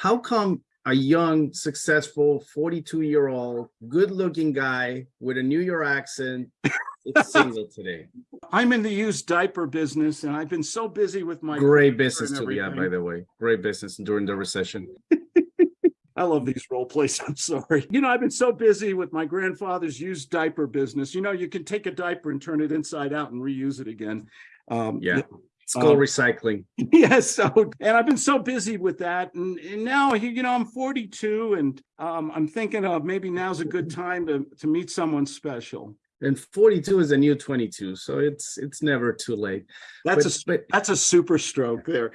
how come a young, successful, 42 year old, good looking guy with a New York accent is single today? I'm in the used diaper business and I've been so busy with my. Great business to be at, by the way. Great business during the recession. I love these role plays. I'm sorry. You know, I've been so busy with my grandfather's used diaper business. You know, you can take a diaper and turn it inside out and reuse it again. Um, Yeah. Called Um, recycling. Yes, so and I've been so busy with that, and, and now you you know I'm 42, and um, I'm thinking of maybe now's a good time to to meet someone special. And 42 is a new 22, so it's it's never too late. That's But- a but that's a super stroke there.